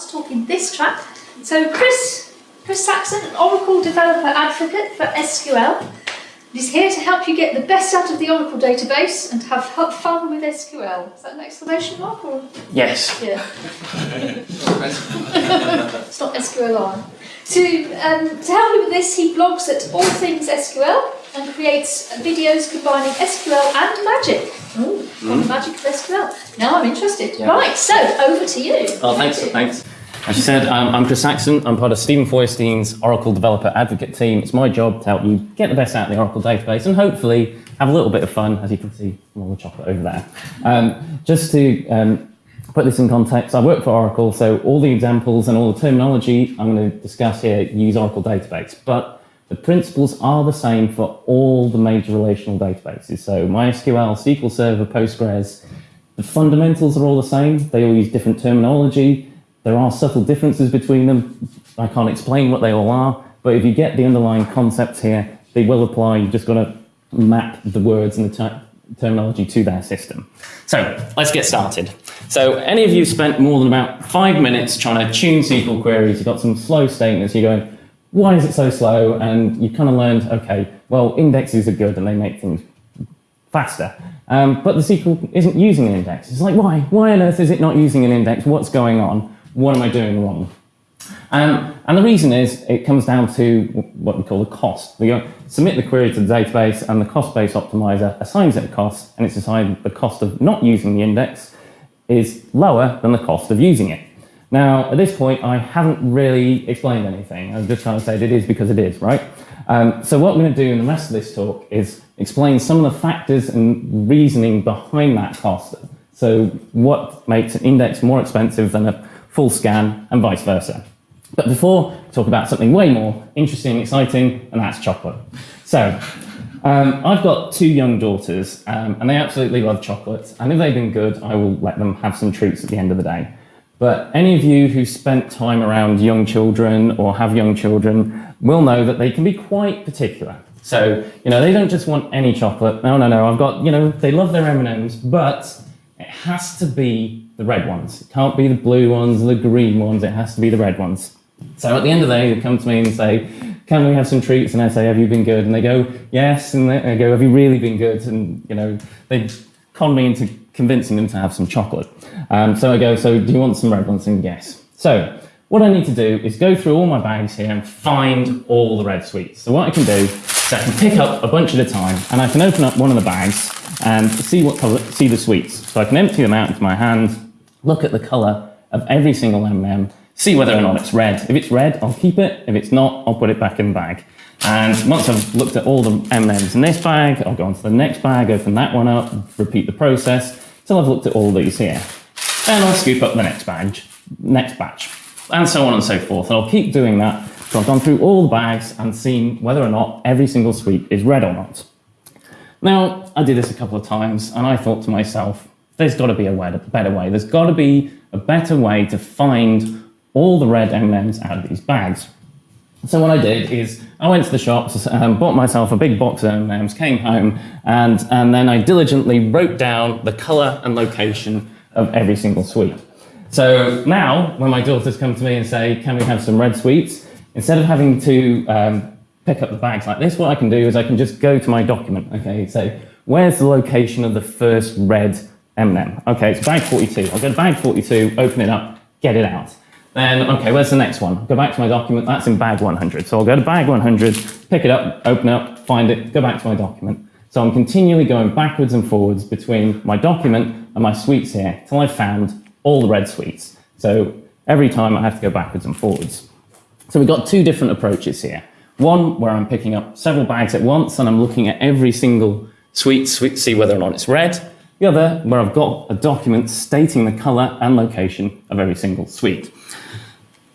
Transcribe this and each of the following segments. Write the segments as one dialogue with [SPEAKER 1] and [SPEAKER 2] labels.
[SPEAKER 1] last talk in this track. So Chris, Chris Saxon, an Oracle developer advocate for SQL, is here to help you get the best out of the Oracle database and have fun with SQL. Is that an exclamation mark or?
[SPEAKER 2] Yes.
[SPEAKER 1] Yeah. it's not SQLi. To, um, to help you with this, he blogs at All Things SQL and creates videos combining SQL and magic. Ooh, mm. magic of SQL. Now I'm interested. Yeah. Right, so over to you.
[SPEAKER 2] Oh, thanks, thanks. As you said, um, I'm Chris Saxon. I'm part of Steven Feuerstein's Oracle Developer Advocate team. It's my job to help you get the best out of the Oracle database and hopefully have a little bit of fun, as you can see from all the chocolate over there. Um, just to um, put this in context, I work for Oracle, so all the examples and all the terminology I'm going to discuss here use Oracle database. But the principles are the same for all the major relational databases. So MySQL, SQL Server, Postgres, the fundamentals are all the same. They all use different terminology. There are subtle differences between them. I can't explain what they all are, but if you get the underlying concepts here, they will apply. You've just got to map the words and the ter terminology to their system. So let's get started. So any of you spent more than about five minutes trying to tune SQL queries, you've got some slow statements, you're going, why is it so slow? And you kind of learned, okay, well, indexes are good and they make things faster. Um, but the SQL isn't using an index. It's like, why? Why on earth is it not using an index? What's going on? What am I doing wrong? Um, and the reason is it comes down to what we call the cost. We submit the query to the database and the cost-based optimizer assigns it a cost and it's decided the cost of not using the index is lower than the cost of using it. Now, at this point, I haven't really explained anything. I'm just trying to say it is because it is, right? Um, so what I'm going to do in the rest of this talk is explain some of the factors and reasoning behind that cost. So what makes an index more expensive than a full scan, and vice versa. But before, talk about something way more interesting and exciting, and that's chocolate. So, um, I've got two young daughters, um, and they absolutely love chocolate, and if they've been good, I will let them have some treats at the end of the day. But any of you who spent time around young children or have young children will know that they can be quite particular. So, you know, they don't just want any chocolate. No, no, no, I've got, you know, they love their M&Ms, but it has to be the red ones. It can't be the blue ones, the green ones, it has to be the red ones. So at the end of the day, they come to me and say, can we have some treats? And I say, have you been good? And they go, yes. And I go, have you really been good? And, you know, they con me into convincing them to have some chocolate. Um, so I go, so do you want some red ones? And yes. So what I need to do is go through all my bags here and find all the red sweets. So what I can do is I can pick up a bunch at a time and I can open up one of the bags and see what color, see the sweets. So I can empty them out into my hand, look at the color of every single M&M, see whether or not it's red. If it's red, I'll keep it. If it's not, I'll put it back in the bag. And once I've looked at all the M&Ms in this bag, I'll go on to the next bag, open that one up, repeat the process till I've looked at all these here. Then I'll scoop up the next batch, next batch, and so on and so forth. And I'll keep doing that So I've gone through all the bags and seen whether or not every single sweet is red or not. Now, I did this a couple of times and I thought to myself, there's got to be a better way. There's got to be a better way to find all the red M&Ms out of these bags. So what I did is I went to the shops, um, bought myself a big box of M&Ms, came home, and, and then I diligently wrote down the colour and location of every single sweet. So now, when my daughters come to me and say, can we have some red sweets, instead of having to um, pick up the bags like this, what I can do is I can just go to my document, okay, so where's the location of the first red M&M? Okay, it's bag 42. I'll go to bag 42, open it up, get it out. Then, okay, where's the next one? Go back to my document, that's in bag 100. So I'll go to bag 100, pick it up, open it up, find it, go back to my document. So I'm continually going backwards and forwards between my document and my sweets here till I've found all the red sweets. So every time I have to go backwards and forwards. So we've got two different approaches here. One where I'm picking up several bags at once and I'm looking at every single sweet, sweet see whether or not it's red. The other where I've got a document stating the color and location of every single sweet.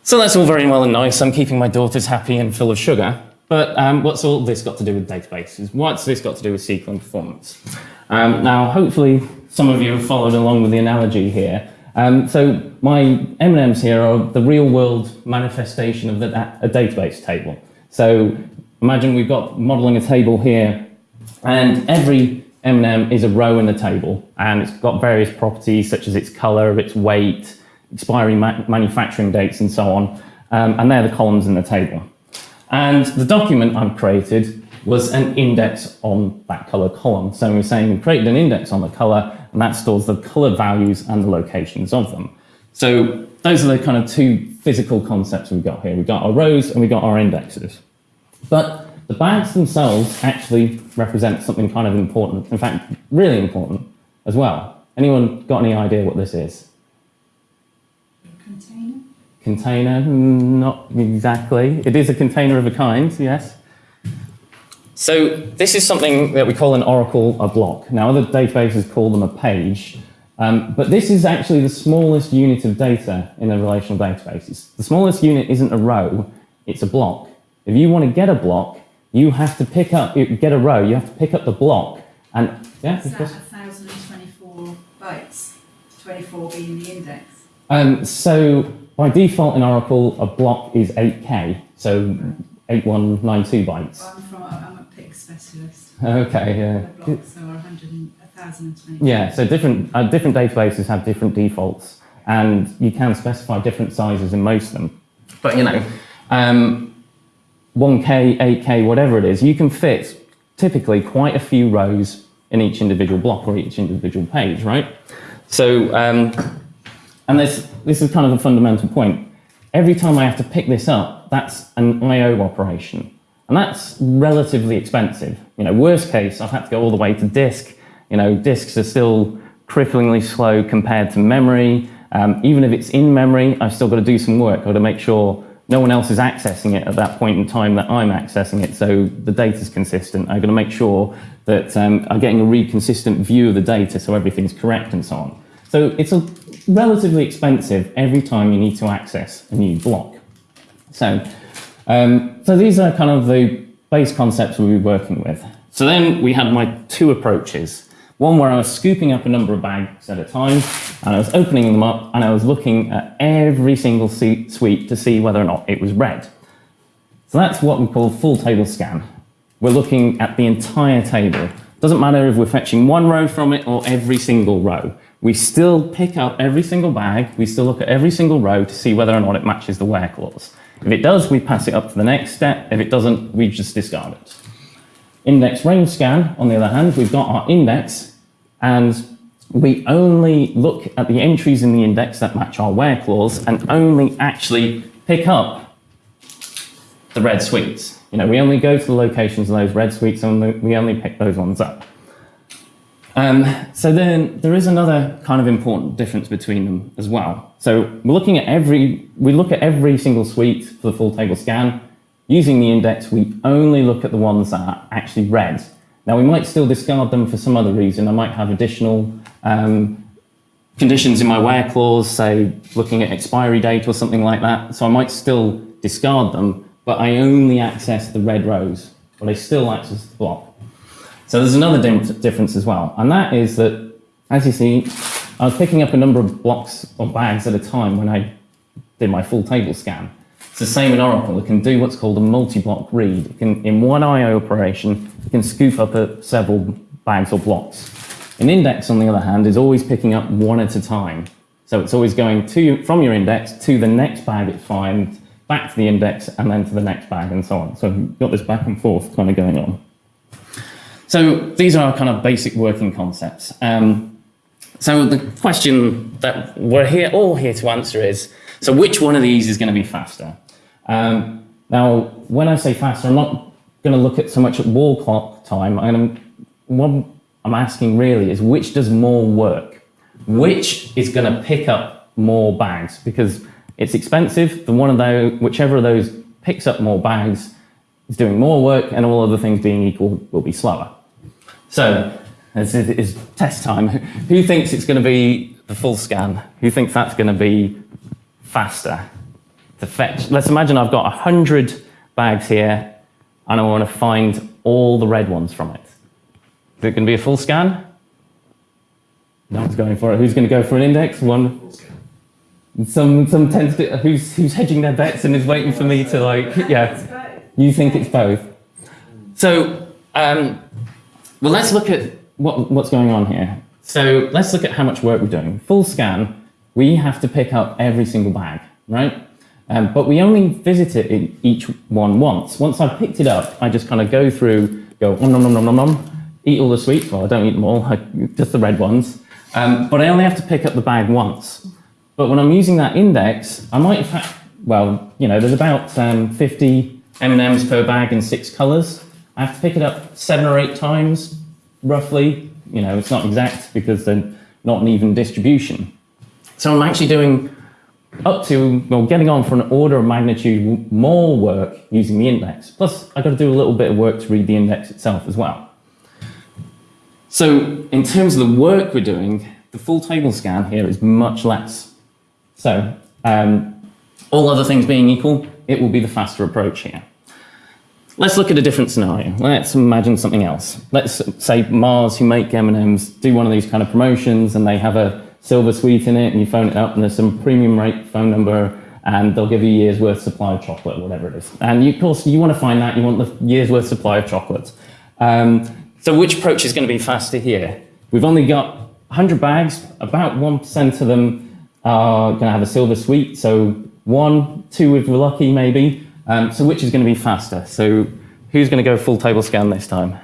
[SPEAKER 2] So that's all very well and nice. I'm keeping my daughters happy and full of sugar. But um, what's all this got to do with databases? What's this got to do with SQL and performance? Um, now, hopefully, some of you have followed along with the analogy here. Um, so my M&Ms here are the real world manifestation of the, a database table. So imagine we've got modeling a table here and every M&M is a row in the table and it's got various properties such as its color, its weight, expiry ma- manufacturing dates and so on. Um, and they're the columns in the table. And the document I've created was an index on that color column. So we're saying we created an index on the color, and that stores the color values and the locations of them. So those are the kind of two physical concepts we've got here. We've got our rows and we've got our indexes. But the bags themselves actually represent something kind of important, in fact, really important as well. Anyone got any idea what this is?
[SPEAKER 3] Container?
[SPEAKER 2] Container? Mm, Not exactly. It is a container of a kind, yes. So this is something that we call an oracle a block. Now other databases call them a page, um, but this is actually the smallest unit of data in a relational database. It's- the smallest unit isn't a row, it's a block. If you want to get a block, you have to pick up, you get a row, you have to pick up the block and, yeah,
[SPEAKER 3] Is that 1,024 bytes? 24 being the index?
[SPEAKER 2] Um, so by default in Oracle, a block is 8K, so 8192 bytes.
[SPEAKER 3] I'm from, I'm a PIC specialist.
[SPEAKER 2] Okay, yeah.
[SPEAKER 3] Blocks are 1,024.
[SPEAKER 2] Yeah, so different, uh, different databases have different defaults, and you can specify different sizes in most of them. But you know, um, 1K, 8K, whatever it is, you can fit typically quite a few rows in each individual block or each individual page, right? So, um, and this, this is kind of a fundamental point. Every time I have to pick this up, that's an I/O operation, and that's relatively expensive. You know, worst case, I've had to go all the way to disk. You know, disks are still cripplingly slow compared to memory. Um, even if it's in memory, I've still got to do some work. I've got to make sure no one else is accessing it at that point in time that I'm accessing it, so the data's consistent. I've got to make sure that um, I'm getting a really consistent view of the data, so everything's correct and so on. So it's a relatively expensive every time you need to access a new block. So, um, so these are kind of the base concepts we'll be working with. So then we had my two approaches. One where I was scooping up a number of bags at a time, and I was opening them up, and I was looking at every single sweet to see whether or not it was red. So that's what we call full table scan. We're looking at the entire table. Doesn't matter if we're fetching one row from it or every single row. We still pick up every single bag, we still look at every single row to see whether or not it matches the where clause. If it does, we pass it up to the next step. If it doesn't, we just discard it. Index range scan, on the other hand, we've got our index and we only look at the entries in the index that match our where clause and only actually pick up the red sweets. You know, we only go to the locations of those red sweets and we only pick those ones up. Um, so then there is another kind of important difference between them as well. So we're looking at every, we look at every single sweet for the full table scan. Using the index, we only look at the ones that are actually red. Now we might still discard them for some other reason. I might have additional um, conditions in my where clause, say looking at expiry date or something like that. So I might still discard them, but I only access the red rows, but I still access the block. So there's another difference as well, and that is that, as you see, I was picking up a number of blocks or bags at a time when I did my full table scan. It's the same in Oracle. It can do what's called a multi-block read. It can, in one I/O operation, it can scoop up a, several bags or blocks. An index, on the other hand, is always picking up one at a time. So it's always going to from your index to the next bag it finds, back to the index, and then to the next bag, and so on. So you've got this back and forth kind of going on. So these are our kind of basic working concepts. Um, so the question that we're here all here to answer is: so which one of these is going to be faster? Um, now, when I say faster, I'm not going to look at so much at wall clock time. I'm what I'm asking really is which does more work? Which is going to pick up more bags? Because it's expensive. The one of those, whichever of those picks up more bags, is doing more work, and all other things being equal, will be slower. So, this is, is test time. Who thinks it's going to be the full scan? Who thinks that's going to be faster to fetch? Let's imagine I've got 100 bags here and I want to find all the red ones from it. Is it going to be a full scan? No one's going for it. Who's going to go for an index? One. Some some tends to who's who's hedging their bets and is waiting for me to like yeah. You think it's both. So um, well, let's look at what, what's going on here. So let's look at how much work we're doing. Full scan, we have to pick up every single bag, right? Um, but we only visit it in each one once. Once I've picked it up, I just kind of go through, go nom nom nom nom nom, eat all the sweets. Well, I don't eat them all, I, just the red ones. Um, but I only have to pick up the bag once. But when I'm using that index, I might have had, well, you know, there's about um, 50 M&Ms per bag in six colors. I have to pick it up seven or eight times, roughly. You know, it's not exact because they're not an even distribution. So I'm actually doing up to, well, getting on for an order of magnitude more work using the index. Plus, I've got to do a little bit of work to read the index itself as well. So in terms of the work we're doing, the full table scan here is much less. So um, all other things being equal, it will be the faster approach here. Let's look at a different scenario. Let's imagine something else. Let's say Mars, who make M&Ms, do one of these kind of promotions and they have a silver sweet in it and you phone it up and there's some premium rate phone number and they'll give you a year's worth supply of chocolate, whatever it is. And you, of course, you want to find that, you want the year's worth supply of chocolate. Um, so which approach is going to be faster here? We've only got 100 bags, about 1% of them are going to have a silver sweet, so one, two if we're lucky maybe. Um, so which is going to be faster? So who's going to go full table scan this time?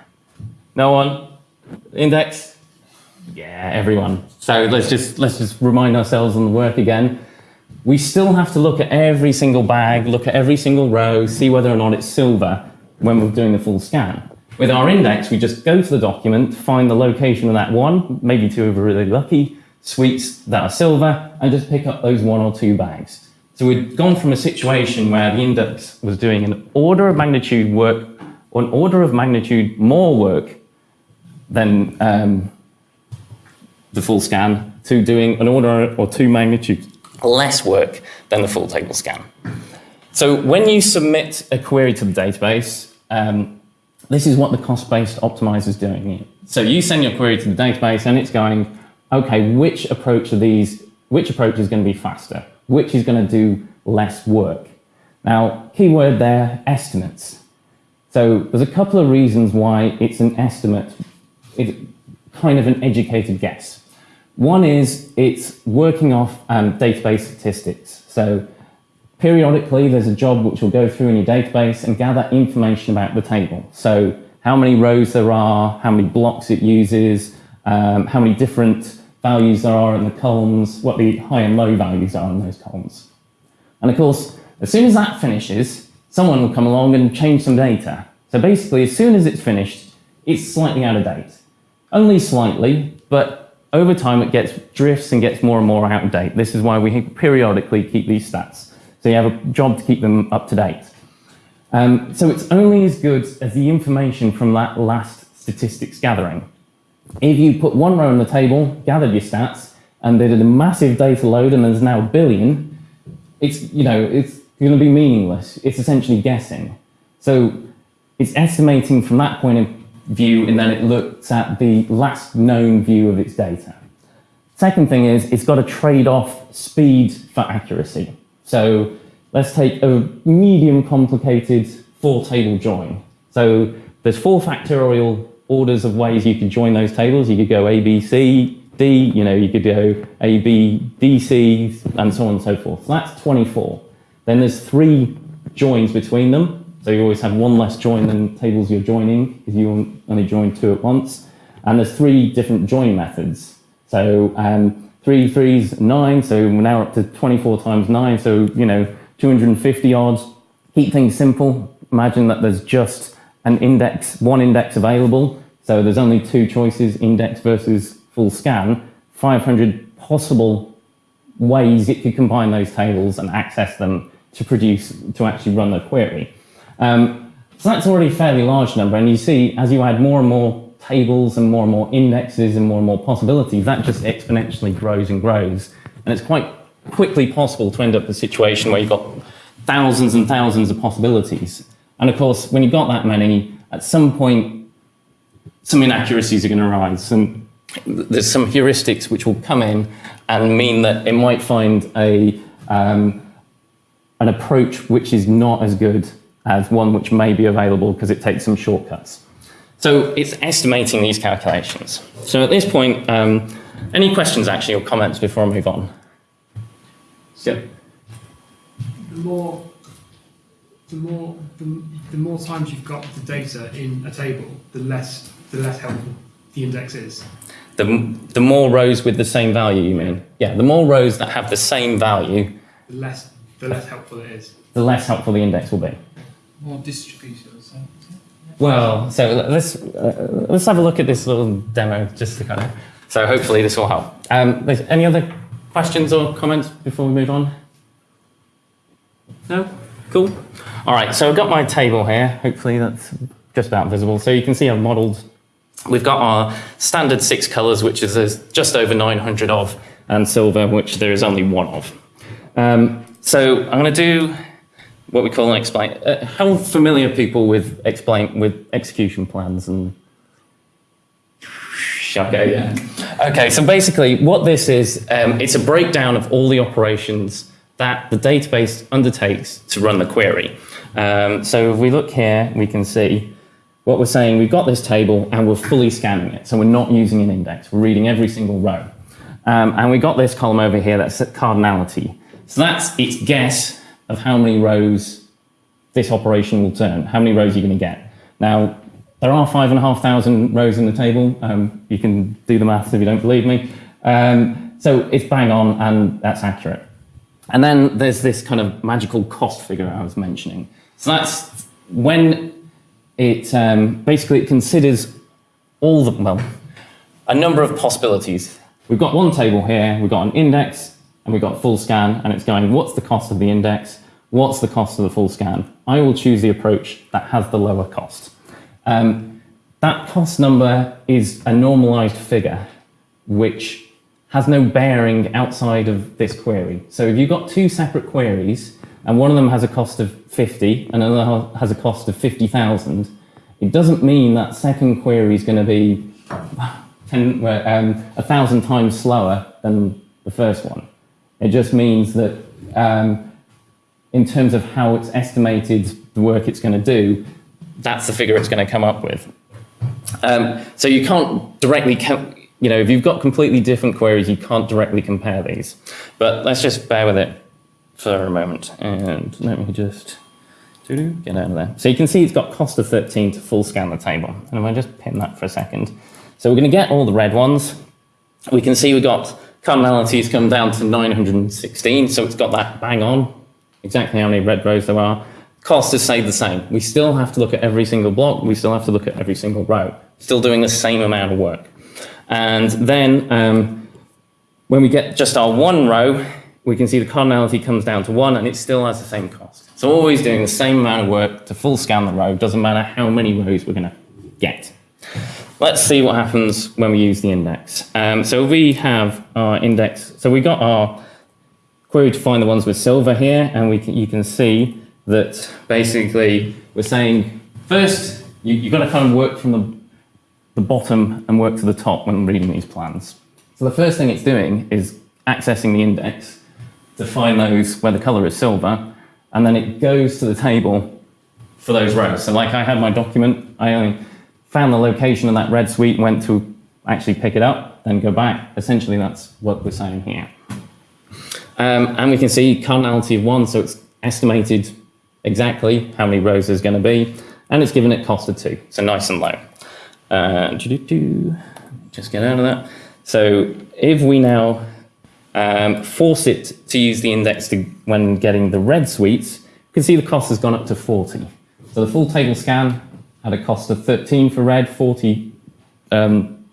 [SPEAKER 2] No one? Index? Yeah, everyone. So let's just, let's just remind ourselves on the work again. We still have to look at every single bag, look at every single row, see whether or not it's silver when we're doing the full scan. With our index, we just go to the document, find the location of that one, maybe two if we're really lucky, sweets that are silver, and just pick up those one or two bags. So we've gone from a situation where the index was doing an order of magnitude work, or an order of magnitude more work than um, the full scan, to doing an order or two magnitude less work than the full table scan. So when you submit a query to the database, um, this is what the cost-based optimizer is doing. So you send your query to the database and it's going, okay, which approach of these, which approach is going to be faster? Which is going to do less work? Now, keyword there, estimates. So there's a couple of reasons why it's an estimate. It's kind of an educated guess. One is it's working off um, database statistics. So Periodically, there's a job which will go through in your database and gather information about the table. So how many rows there are, how many blocks it uses, um, how many different values there are in the columns, what the high and low values are in those columns. And of course, as soon as that finishes, someone will come along and change some data. So basically, as soon as it's finished, it's slightly out of date. Only slightly, over time it gets drifts and gets more and more out of date. This is why we periodically keep these stats. So you have a job to keep them up to date. Um, so it's only as good as the information from that last statistics gathering. If you put one row on the table, gathered your stats, and they did a massive data load and there's now a billion, it's, you know, it's going to be meaningless. It's essentially guessing. So it's estimating from that point view and then it looks at the last known view of its data. Second thing is it's got to trade off speed for accuracy. So let's take a medium complicated four table join. So there's four factorial orders of ways you could join those tables. You could go A, B, C, D, you know, you could go A, B, D, C, and so on and so forth. So that's 24. Then there's three joins between them. So you always have one less join than tables you're joining if you only join two at once. And there's three different join methods. So um, three threes, nine, so we're now up to 24 times nine, so, you know, 250 odds. Keep things simple. Imagine that there's just an index, one index available, so there's only two choices, index versus full scan, 500 possible ways it could combine those tables and access them to produce, to actually run the query. Um, so that's already a fairly large number, and you see, as you add more and more tables and more and more indexes and more and more possibilities, that just exponentially grows and grows. And it's quite quickly possible to end up in a situation where you've got thousands and thousands of possibilities. And of course, when you've got that many, at some point, some inaccuracies are going to arise. And there's some heuristics which will come in and mean that it might find a, um, an approach which is not as good as one which may be available because it takes some shortcuts. So it's estimating these calculations. So at this point, um, any questions actually or comments before I move on? Yep.
[SPEAKER 4] The more, the more, the, the more times you've got the data in a table, the less, the less helpful the index is.
[SPEAKER 2] The, the more rows with the same value, you mean? Yeah, the more rows that have the same value,
[SPEAKER 4] The less, the less helpful it is.
[SPEAKER 2] the less helpful the index will be.
[SPEAKER 5] More distributed or something.
[SPEAKER 2] Well, so let's uh, let's have a look at this little demo just to kind of. So hopefully this will help. Um, any other questions or comments before we move on? No. Cool. All right. So I've got my table here. Hopefully that's just about visible. So you can see I've modelled. We've got our standard six colours, which is there's just over 900 of, and silver, which there is only one of. Um, so I'm going to do what we call an explain. Uh, how familiar people with explain with execution plans and? Okay, yeah. Okay, so basically, what this is, um, it's a breakdown of all the operations that the database undertakes to run the query. Um, so if we look here, we can see what we're saying. We've got this table and we're fully scanning it, so we're not using an index. We're reading every single row, um, and we got this column over here that's cardinality. So that's its guess of how many rows this operation will turn, how many rows you're going to get. Now, there are five and a half thousand rows in the table. Um, you can do the maths if you don't believe me. Um, so it's bang on and that's accurate. And then there's this kind of magical cost figure I was mentioning. So that's when it um, basically it considers all the, well, a number of possibilities. We've got one table here, we've got an index, and we've got full scan, and it's going, what's the cost of the index? What's the cost of the full scan? I will choose the approach that has the lower cost. Um, that cost number is a normalized figure, which has no bearing outside of this query. So if you've got two separate queries, and one of them has a cost of 50, and another has a cost of 50,000, it doesn't mean that second query is going to be 10, um, a thousand times slower than the first one. It just means that um, in terms of how it's estimated the work it's going to do, that's the figure it's going to come up with. Um, so you can't directly, you know, if you've got completely different queries, you can't directly compare these. But let's just bear with it for a moment. And let me just get out of there. So you can see it's got cost of 13 to full scan the table. And if I just pin that for a second. So we're going to get all the red ones. We can see we've got cardinalities come down to 916. So it's got that bang on, exactly how many red rows there are. Cost is stayed the same. We still have to look at every single block. We still have to look at every single row. Still doing the same amount of work. And then um, when we get just our one row, we can see the cardinality comes down to one and it still has the same cost. So always doing the same amount of work to full scan the row, doesn't matter how many rows we're gonna get. Let's see what happens when we use the index. Um, so we have our index, so we got our query to find the ones with silver here, and we can, you can see that basically we're saying first you, you've got to kind of work from the, the bottom and work to the top when reading these plans. So the first thing it's doing is accessing the index to find those where the color is silver, and then it goes to the table for those rows. So like I had my document, I only found the location of that red sweet, went to actually pick it up, then go back. Essentially, that's what we're saying here. Um, and we can see cardinality of one, so it's estimated exactly how many rows there's going to be, and it's given it cost of two, so nice and low. Uh, just get out of that. So if we now um, force it to use the index to, when getting the red sweets, you can see the cost has gone up to 40. So the full table scan had a cost of 13 for red, 40 um,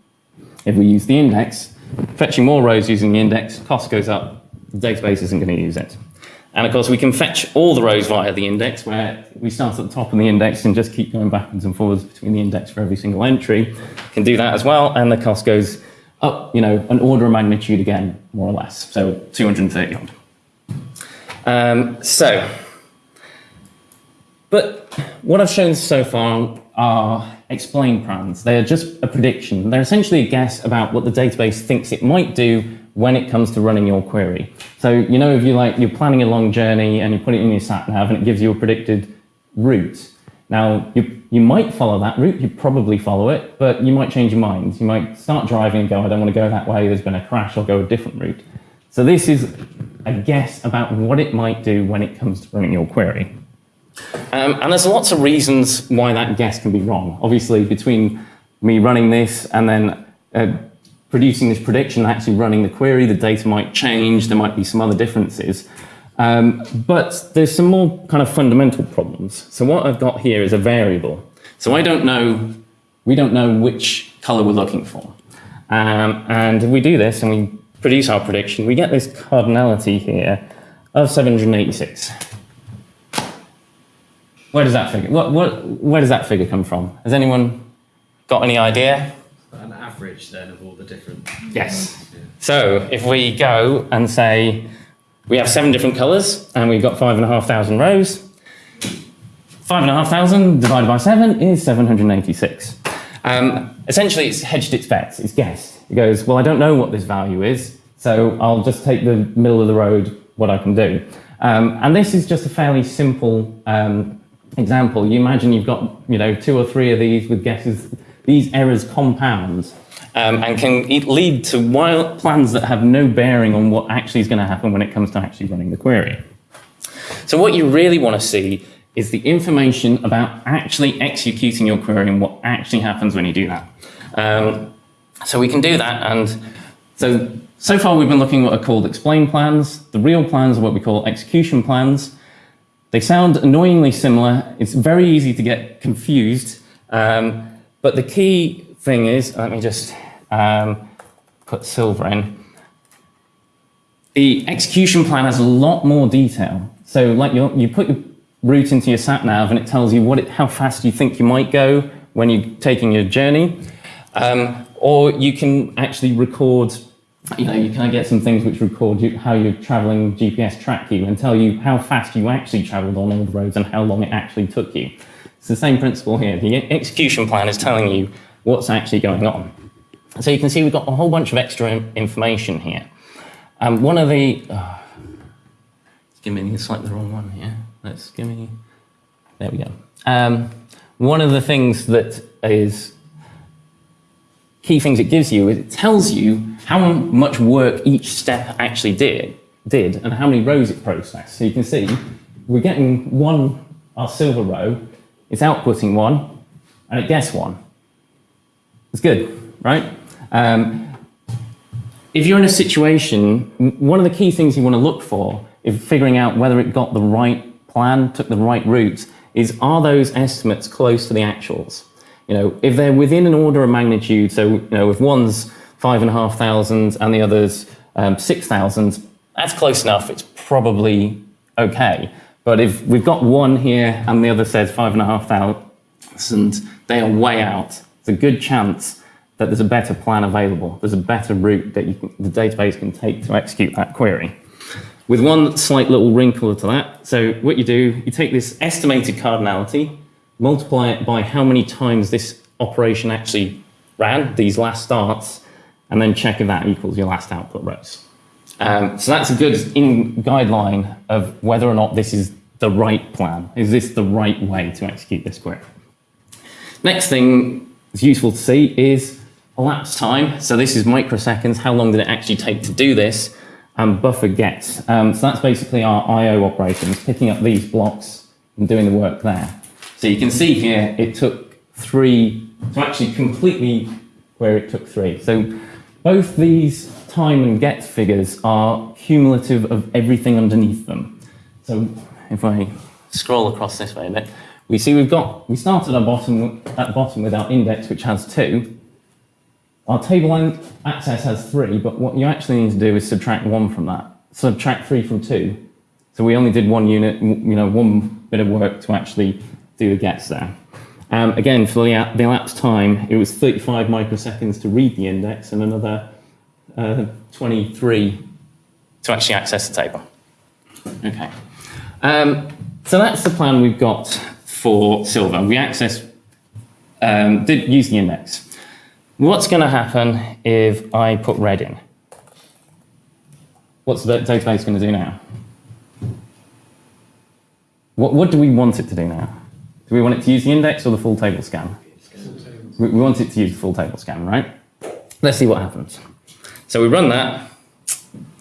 [SPEAKER 2] if we use the index. Fetching more rows using the index, cost goes up, the database isn't going to use it. And of course, we can fetch all the rows via the index, where we start at the top of the index and just keep going backwards and forwards between the index for every single entry. Can do that as well, and the cost goes up, you know, an order of magnitude again, more or less. So 230 odd. Um, so, but what I've shown so far are explain plans. They are just a prediction. They're essentially a guess about what the database thinks it might do when it comes to running your query. So, you know, if you like, you're planning a long journey and you put it in your sat nav and it gives you a predicted route. Now, you, you might follow that route, you probably follow it, but you might change your mind. You might start driving and go, I don't want to go that way, there's been a crash, I'll go a different route. So this is a guess about what it might do when it comes to running your query. Um, and there's lots of reasons why that guess can be wrong. Obviously, between me running this and then uh, producing this prediction, actually running the query, the data might change, there might be some other differences. Um, but there's some more kind of fundamental problems. So what I've got here is a variable. So I don't know, we don't know which color we're looking for. Um, and if we do this and we produce our prediction, we get this cardinality here of 786. Where does that figure, what, what, where does that figure come from? Has anyone got any idea?
[SPEAKER 6] An average then of all the different.
[SPEAKER 2] Yes. So if we go and say we have seven different colours and we've got five and a half thousand rows, five and a half thousand divided by seven is 786. Um, essentially, it's hedged its bets, it's guessed. It goes, well, I don't know what this value is, so I'll just take the middle of the road, what I can do. Um, and this is just a fairly simple um, example. You imagine you've got, you know, two or three of these with guesses. These errors compound um, and can lead to wild plans that have no bearing on what actually is going to happen when it comes to actually running the query. So what you really want to see is the information about actually executing your query and what actually happens when you do that. Um, so we can do that, and so so far we've been looking at what are called explain plans. The real plans are what we call execution plans. They sound annoyingly similar. It's very easy to get confused, um, but the key thing is, let me just um, put silver in. The execution plan has a lot more detail. So, like you, you put your route into your sat nav, and it tells you what it, how fast you think you might go when you're taking your journey. Um, or you can actually record. You know, you can get some things which record you, how you're traveling GPS track you and tell you how fast you actually traveled on all the roads and how long it actually took you. It's the same principle here. The execution plan is telling you what's actually going on. So you can see we've got a whole bunch of extra information here. Um, one of the, oh, it's giving me slightly the wrong one here. Let's give me, there we go. Um, one of the things that is key things it gives you is it tells you how much work each step actually did, did and how many rows it processed. So you can see we're getting one, our silver row, it's outputting one, and it gets one. It's good, right? Um, if you're in a situation, one of the key things you want to look for is figuring out whether it got the right plan, took the right route, is are those estimates close to the actuals? You know, if they're within an order of magnitude, so you know, if one's five and a half thousand and the other's um, six thousand, that's close enough. It's probably okay. But if we've got one here and the other says five and a half thousand, they are way out. It's a good chance that there's a better plan available. There's a better route that you can, the database can take to execute that query. With one slight little wrinkle to that, so what you do, you take this estimated cardinality, multiply it by how many times this operation actually ran, these last starts, and then check if that equals your last output rows. Um, so that's a good in guideline of whether or not this is the right plan. Is this the right way to execute this query? Next thing is useful to see is elapsed time. So this is microseconds. How long did it actually take to do this? And buffer gets. Um, so that's basically our I/O operations, picking up these blocks and doing the work there. So you can see here it took three to actually completely where it took three. So both these time and get figures are cumulative of everything underneath them. So if I scroll across this way a bit, we see we've got, we started our bottom, at the bottom with our index, which has two. Our table access has three, but what you actually need to do is subtract one from that. Subtract three from two. So we only did one unit, you know, one bit of work to actually do the gets there. Um, again, for the, the elapsed time, it was 35 microseconds to read the index and another uh, 23 to actually access the table. Okay. Um, so that's the plan we've got for silver. We access, um, did use the index. What's going to happen if I put red in? What's the database going to do now? What, what do we want it to do now? Do we want it to use the index or the full table scan? We, we want it to use the full table scan, right? Let's see what happens. So we run that.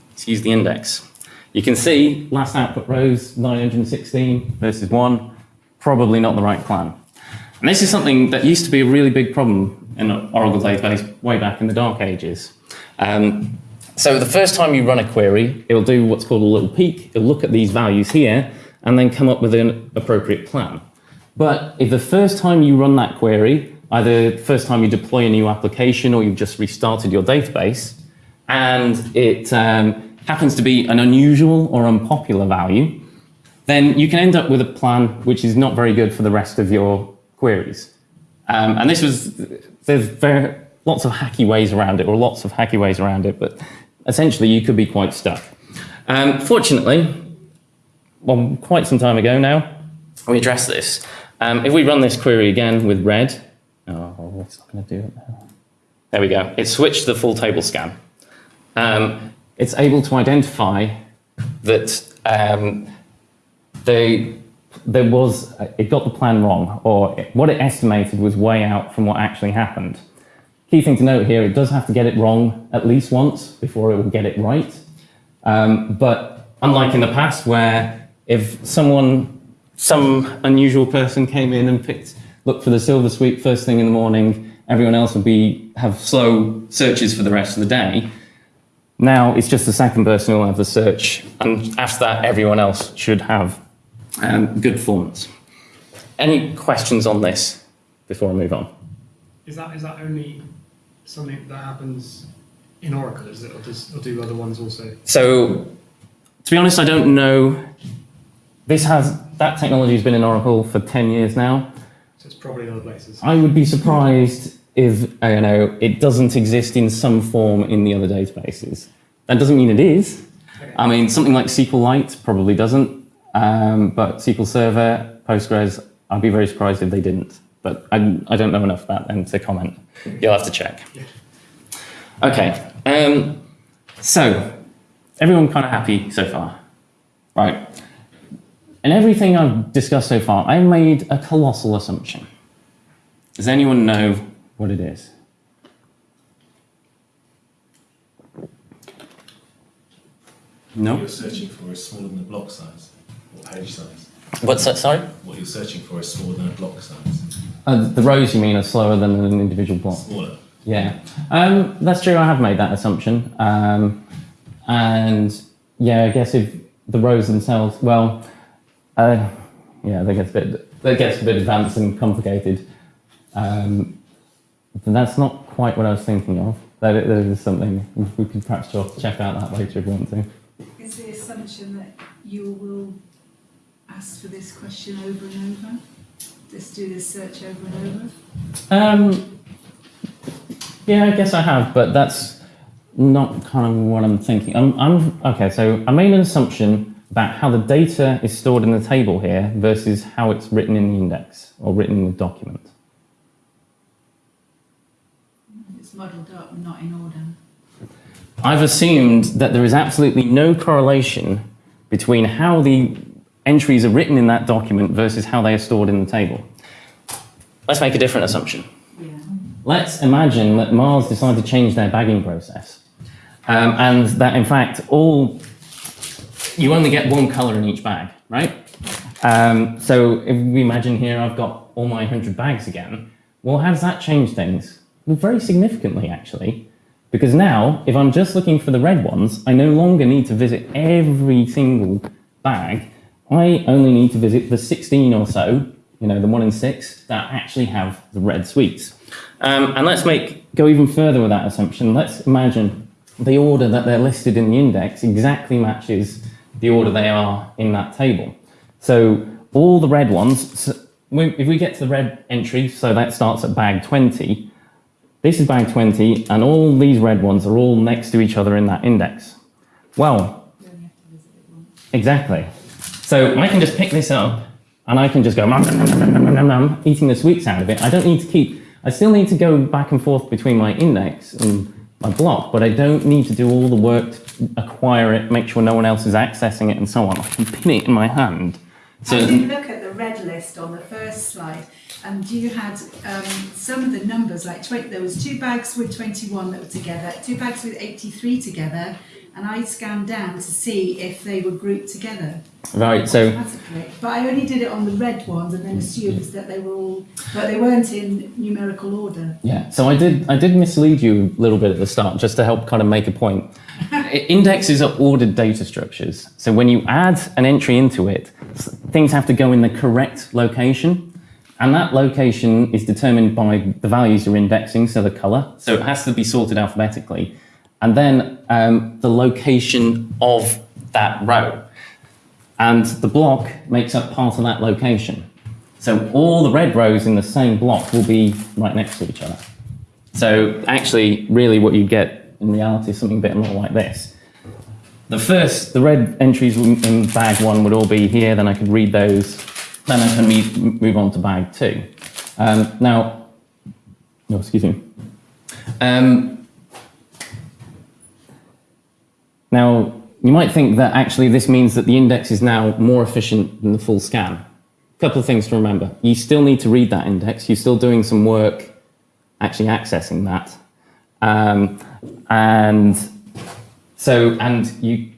[SPEAKER 2] Let's use the index. You can see last output rows 916 versus 1, probably not the right plan. And this is something that used to be a really big problem in Oracle database way back in the dark ages. Um, so the first time you run a query, it'll do what's called a little peek. It'll look at these values here and then come up with an appropriate plan. But if the first time you run that query, either the first time you deploy a new application or you've just restarted your database, and it um, happens to be an unusual or unpopular value, then you can end up with a plan which is not very good for the rest of your queries. Um, and this was, there's very, lots of hacky ways around it, or lots of hacky ways around it, but essentially you could be quite stuck. Um, fortunately, well, quite some time ago now, we addressed this. Um, if we run this query again with red, oh, it's not going to do it now. There we go. It switched to the full table scan. Um, it's able to identify that um, they, there was, it got the plan wrong, or what it estimated was way out from what actually happened. Key thing to note here, it does have to get it wrong at least once before it will get it right. Um, but unlike in the past where if someone, some unusual person came in and picked, looked for the silver sweep first thing in the morning, everyone else would be, have slow searches for the rest of the day. Now it's just the second person who will have the search, and after that, everyone else should have um, good performance. Any questions on this before I move on?
[SPEAKER 4] Is that is that only something that happens in Oracle? Is it, or, does, or do other ones also?
[SPEAKER 2] So, to be honest, I don't know. This has that technology has been in Oracle for ten years now.
[SPEAKER 4] So it's probably in other places.
[SPEAKER 2] I would be surprised if I don't know it doesn't exist in some form in the other databases. That doesn't mean it is. I mean, something like SQLite probably doesn't, um, but SQL Server, Postgres, I'd be very surprised if they didn't. But I, I don't know enough about them to comment. You'll have to check. Okay, um, so everyone kind of happy so far, right? And everything I've discussed so far, I made a colossal assumption. Does anyone know what it is? No?
[SPEAKER 7] What you're searching for is smaller than a block size or page size.
[SPEAKER 2] What's that? Sorry?
[SPEAKER 7] What you're searching for is smaller than a block size.
[SPEAKER 2] Uh, the rows you mean are slower than an individual block.
[SPEAKER 7] Smaller.
[SPEAKER 2] Yeah, um, that's true. I have made that assumption, um, and yeah, I guess if the rows themselves, well, uh, yeah, that gets a bit that gets a bit advanced and complicated. Um, but that's not quite what I was thinking of. That, that is something we could perhaps check out that later if you want to.
[SPEAKER 3] Is the assumption that you will ask for this question over and over? Just do this search over and over?
[SPEAKER 2] Um, yeah, I guess I have, but that's not kind of what I'm thinking. I'm, I'm okay. So I made an assumption about how the data is stored in the table here versus how it's written in the index or written in the document.
[SPEAKER 3] It's muddled up and not in order.
[SPEAKER 2] I've assumed that there is absolutely no correlation between how the entries are written in that document versus how they are stored in the table. Let's make a different assumption.
[SPEAKER 3] Yeah.
[SPEAKER 2] Let's imagine that Mars decided to change their bagging process, um, and that in fact all you only get one color in each bag, right? Um, so if we imagine here I've got all my 100 bags again, well, how does that change things? Well, very significantly, actually, because now if I'm just looking for the red ones, I no longer need to visit every single bag. I only need to visit the 16 or so, you know, the one in six that actually have the red sweets. Um, and let's make go even further with that assumption. Let's imagine the order that they're listed in the index exactly matches the order they are in that table. So all the red ones, so if we get to the red entry, so that starts at bag 20, this is bag 20, and all these red ones are all next to each other in that index. Well, exactly. So I can just pick this up, and I can just go nom, nom, nom, eating the sweets out of it. I don't need to keep, I still need to go back and forth between my index and my block, but I don't need to do all the work to acquire it, make sure no one else is accessing it, and so on. I can pin it in my hand. So,
[SPEAKER 3] if you look at the red list on the first slide, and you had um, some of the numbers like 20, there was two bags with 21 that were together, two bags with 83 together, and I scanned down to see if they were grouped together
[SPEAKER 2] Right, so.
[SPEAKER 3] But I only did it on the red ones and then assumed that they were all, but they weren't in numerical order.
[SPEAKER 2] Yeah, so I did I did mislead you a little bit at the start just to help kind of make a point. Indexes are ordered data structures. So when you add an entry into it, things have to go in the correct location. And that location is determined by the values you're indexing, so the color. So it has to be sorted alphabetically. And then um, the location of that row. And the block makes up part of that location. So all the red rows in the same block will be right next to each other. So actually, really what you get in reality is something a bit more like this. The first, the red entries in in bag one would all be here, then I could read those, then I can me- move on to bag two. Um, now, no, excuse me. Um, now, you might think that actually this means that the index is now more efficient than the full scan. A couple of things to remember. You still need to read that index. You're still doing some work actually accessing that. Um, and so, and you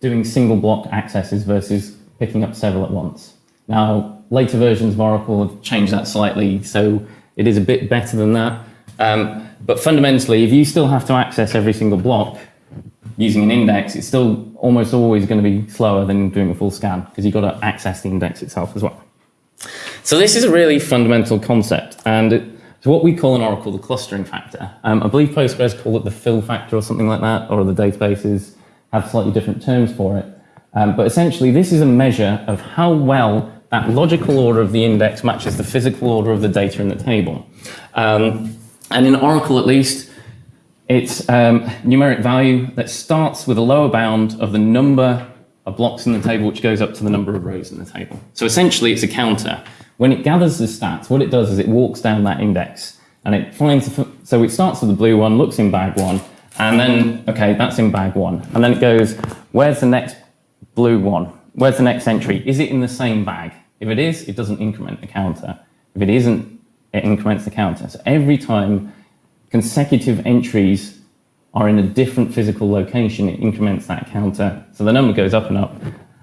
[SPEAKER 2] doing single block accesses versus picking up several at once. Now, later versions of Oracle have changed that slightly, so it is a bit better than that. Um, but fundamentally, if you still have to access every single block using an index, it's still almost always going to be slower than doing a full scan because you've got to access the index itself as well. So this is a really fundamental concept, and it's what we call in Oracle the clustering factor. Um, I believe Postgres call it the fill factor or something like that, or the databases have slightly different terms for it. Um, but essentially, this is a measure of how well that logical order of the index matches the physical order of the data in the table. Um, and in Oracle, at least, it's um, numeric value that starts with a lower bound of the number of blocks in the table, which goes up to the number of rows in the table. So essentially, it's a counter. When it gathers the stats, what it does is it walks down that index and it finds. So it starts with the blue one, looks in bag one, and then okay, that's in bag one, and then it goes, where's the next blue one? Where's the next entry? Is it in the same bag? If it is, it doesn't increment the counter. If it isn't, it increments the counter. So every time consecutive entries are in a different physical location, it increments that counter. So the number goes up and up.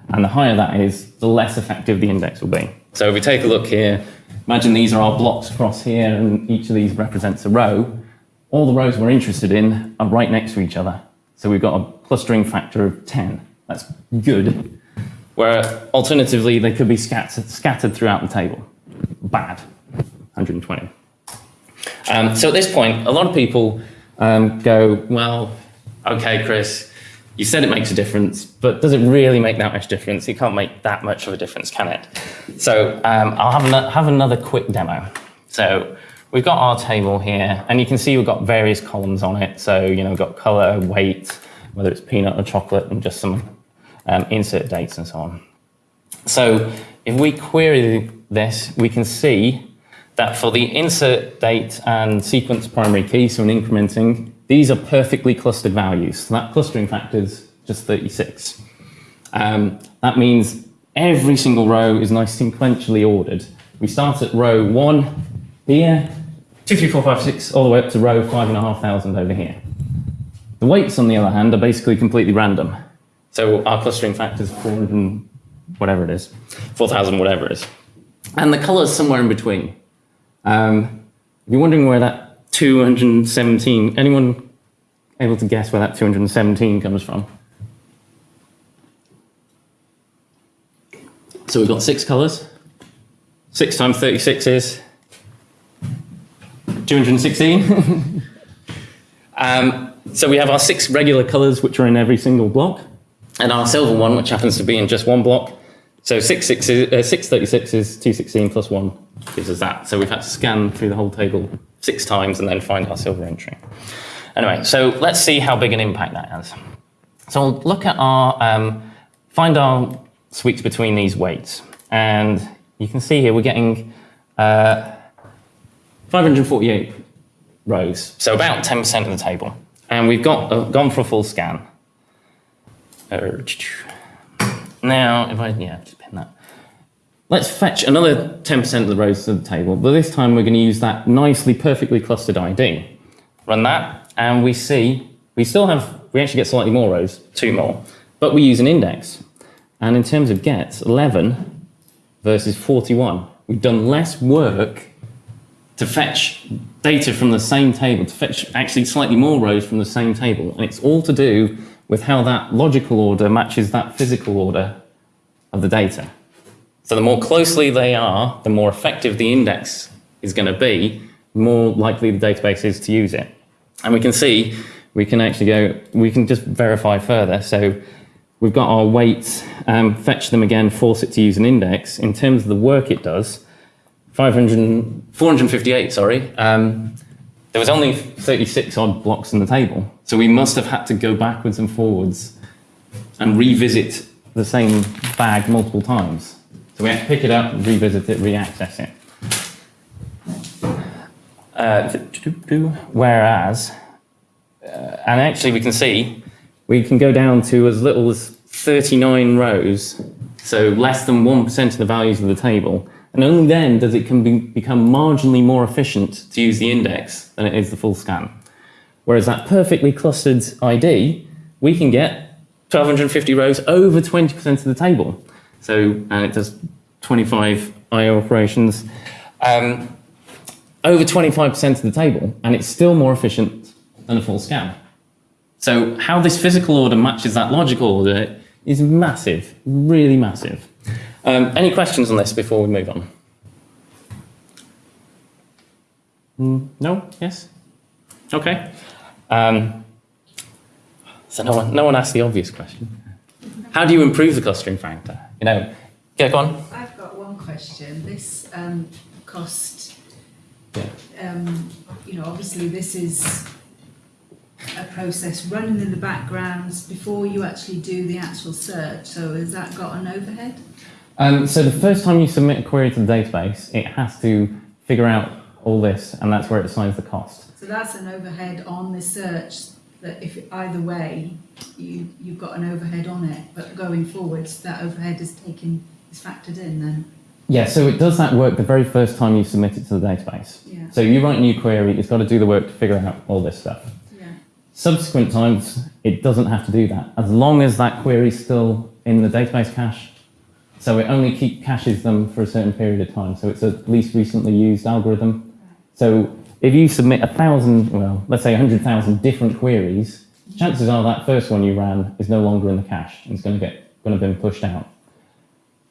[SPEAKER 2] And the higher that is, the less effective the index will be. So if we take a look here, imagine these are our blocks across here, and each of these represents a row. All the rows we're interested in are right next to each other. So we've got a clustering factor of 10. That's good. Where alternatively, they could be scattered, scattered throughout the table. Bad. 120. Um, so at this point, a lot of people um, go, well, okay, Chris, you said it makes a difference, but does it really make that much difference? It can't make that much of a difference, can it? So um, I'll have, ano- have another quick demo. So we've got our table here, and you can see we've got various columns on it. So, you know, we've got color, weight, whether it's peanut or chocolate, and just some um, insert dates and so on. So if we query this, we can see that for the insert date and sequence primary key, so an incrementing, these are perfectly clustered values. So that clustering factor is just 36. Um, that means every single row is nice sequentially ordered. We start at row one here, two, three, four, five, six, all the way up to row five and a half thousand over here. The weights, on the other hand, are basically completely random. So our clustering factor is 400 and whatever it is, 4,000 whatever it is. And the color's somewhere in between. Um, if you're wondering where that 217, anyone able to guess where that 217 comes from? So we've got six colors. Six times 36 is 216. um, so we have our six regular colors, which are in every single block, and our silver one, which happens to be in just one block. So six, six, is, uh, 636 is 216 plus 1 gives us that. So we've had to scan through the whole table six times and then find our silver entry. Anyway, so let's see how big an impact that has. So we'll look at our, um, find our sweets between these weights. And you can see here we're getting uh, 548 rows, so about 10% of the table. And we've got uh, gone for a full scan. Now, if I, yeah, just pin that. Let's fetch another 10% of the rows to the table, but this time we're going to use that nicely, perfectly clustered ID. Run that, and we see We still have, we actually get slightly more rows, two more, but we use an index. And in terms of gets, 11 versus 41. We've done less work to fetch data from the same table, to fetch actually slightly more rows from the same table. And it's all to do with how that logical order matches that physical order of the data. So the more closely they are, the more effective the index is going to be, more likely the database is to use it. And we can see, we can actually go, we can just verify further. So we've got our weights, um, fetch them again, force it to use an index. In terms of the work it does, 500, 458, sorry, um, there was only 36 odd blocks in the table. So we must have had to go backwards and forwards and revisit the same bag multiple times. So we have to pick it up, revisit it, re-access it. Uh, whereas, uh, and actually we can see, we can go down to as little as 39 rows, so less than 1% of the values of the table, and only then does it can be, become marginally more efficient to use the index than it is the full scan. Whereas that perfectly clustered ID, we can get 1250 rows over 20% of the table. So, and it does 25 IO operations, um, over 25% of the table, and it's still more efficient than a full scan. So how this physical order matches that logical order is massive, really massive. Um, any questions on this before we move on? Mm, no? Yes? Okay. Um, so no one, no one asked the obvious question. How do you improve the clustering factor? You know, yeah, go on.
[SPEAKER 3] I've got one question. This um, cost,
[SPEAKER 2] Yeah.
[SPEAKER 3] um, you know, obviously this is a process running in the background before you actually do the actual search. So has that got an overhead?
[SPEAKER 2] Um, so the first time you submit a query to the database, it has to figure out all this, and that's where it assigns the cost.
[SPEAKER 3] So that's an overhead on the search that if either way, you, you've got an overhead on it, but going forwards, that overhead is taken, is factored in then?
[SPEAKER 2] Yeah, so it does that work the very first time you submit it to the database.
[SPEAKER 3] Yeah.
[SPEAKER 2] So you write a new query, it's got to do the work to figure out all this stuff.
[SPEAKER 3] Yeah.
[SPEAKER 2] Subsequent times, it doesn't have to do that, as long as that query is still in the database cache. So it only keep caches them for a certain period of time. So it's a least recently used algorithm. So if you submit a thousand, well, let's say 100,000 different queries, chances are that first one you ran is no longer in the cache and it's going to get going to be pushed out.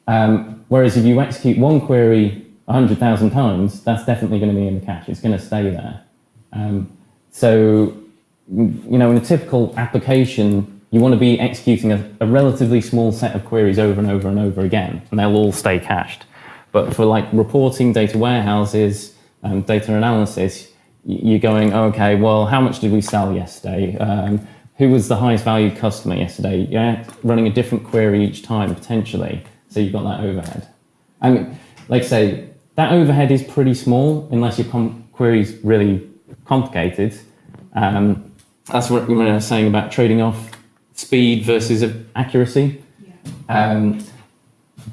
[SPEAKER 2] Um, whereas if you execute one query 100,000 times, that's definitely going to be in the cache. It's going to stay there. Um, so, you know, in a typical application, you want to be executing a, a, relatively small set of queries over and over and over again, and they'll all stay cached. But for like reporting, data warehouses, um, data analysis, you're going, okay, well, how much did we sell yesterday? Um, who was the highest valued customer yesterday? You're running a different query each time, potentially. So you've got that overhead. I mean, like I say, that overhead is pretty small unless your query is really complicated. Um, that's what we were saying about trading off speed versus accuracy.
[SPEAKER 3] Yeah.
[SPEAKER 2] Um,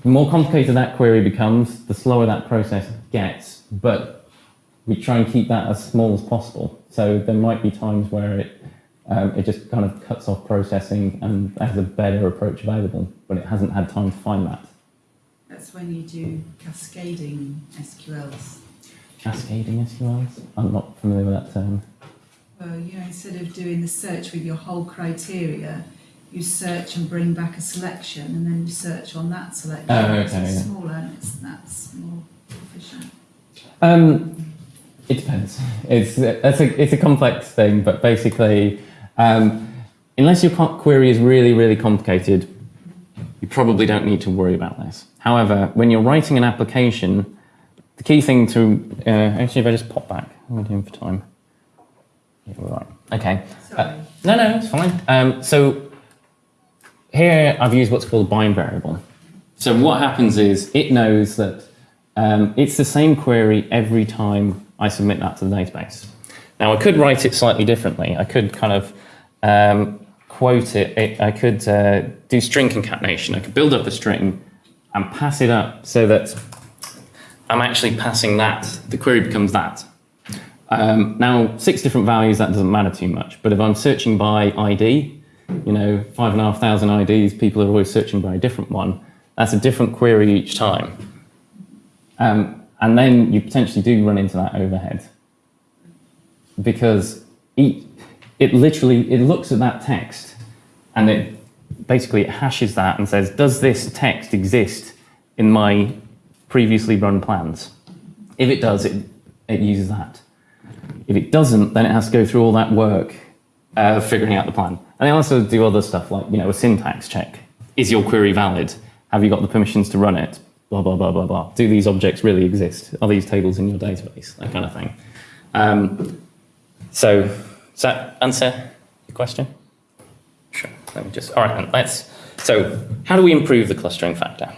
[SPEAKER 2] the more complicated that query becomes, the slower that process gets. But we try and keep that as small as possible. So there might be times where it um, it just kind of cuts off processing and has a better approach available, but it hasn't had time to find that.
[SPEAKER 3] That's when you do cascading SQLs.
[SPEAKER 2] Cascading SQLs? I'm not familiar with that term.
[SPEAKER 3] Well, you know, instead of doing the search with your whole criteria, you search and bring back a selection, and then you search on that selection.
[SPEAKER 2] Oh,
[SPEAKER 3] So
[SPEAKER 2] okay,
[SPEAKER 3] it's
[SPEAKER 2] yeah.
[SPEAKER 3] smaller and it's, that's more efficient.
[SPEAKER 2] Um, it depends. It's it's a it's a complex thing, but basically, um, unless your query is really really complicated, you probably don't need to worry about this. However, when you're writing an application, the key thing to uh, actually, if I just pop back, what am I doing for time? Yeah, right. Okay.
[SPEAKER 3] Sorry.
[SPEAKER 2] No, no, it's fine. Um, so here I've used what's called a bind variable. So what happens is it knows that um, it's the same query every time I submit that to the database. Now I could write it slightly differently. I could kind of um, quote it. it. I could uh, do string concatenation. I could build up a string and pass it up so that I'm actually passing that. The query becomes that. Um, now, six different values, that doesn't matter too much. But if I'm searching by ID, you know, five and a half thousand IDs, people are always searching by a different one. That's a different query each time. Um, and then you potentially do run into that overhead. Because each, it literally, it looks at that text and it basically it hashes that and says, does this text exist in my previously run plans? If it does, it, it uses that. If it doesn't, then it has to go through all that work uh, figuring out the plan. And they also do other stuff like, you know, a syntax check. Is your query valid? Have you got the permissions to run it? Blah, blah, blah, blah, blah. Do these objects really exist? Are these tables in your database? That kind of thing. Um, so, does that answer your question? Sure. Let me just, all right, then, let's, so how do we improve the clustering factor?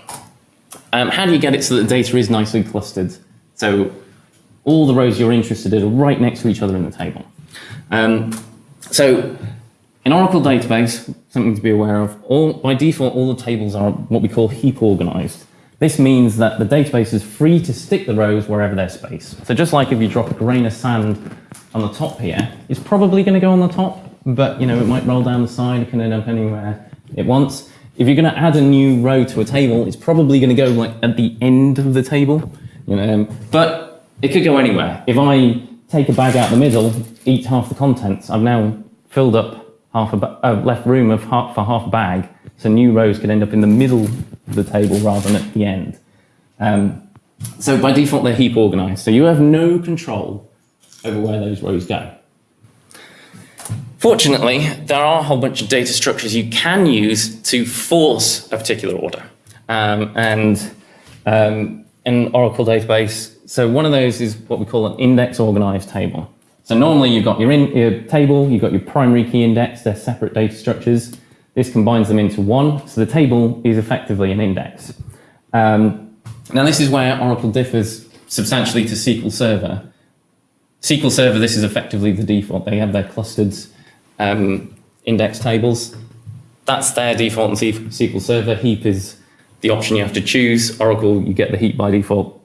[SPEAKER 2] Um, how do you get it so that the data is nicely clustered? So all the rows you're interested in are right next to each other in the table. Um, so in Oracle database, something to be aware of, all, by default, all the tables are what we call heap organized. This means that the database is free to stick the rows wherever there's space. So just like if you drop a grain of sand on the top here, it's probably going to go on the top, but you know it might roll down the side, it can end up anywhere it wants. If you're going to add a new row to a table, it's probably going to go like at the end of the table, you know. But it could go anywhere. If I take a bag out the middle, eat half the contents, I've now filled up half a uh, left room of half, for half a bag, so new rows could end up in the middle of the table rather than at the end. Um, so by default, they're heap organized. So you have no control over where those rows go. Fortunately, there are a whole bunch of data structures you can use to force a particular order. Um, and um, in Oracle database, so one of those is what we call an index organized table. So normally you've got your, in, your table, you've got your primary key index, they're separate data structures. This combines them into one, so the table is effectively an index. Um, now this is where Oracle differs substantially to SQL Server. SQL Server, this is effectively the default. They have their clustered um, index tables. That's their default in SQL Server. Heap is the option you have to choose. Oracle, you get the heap by default.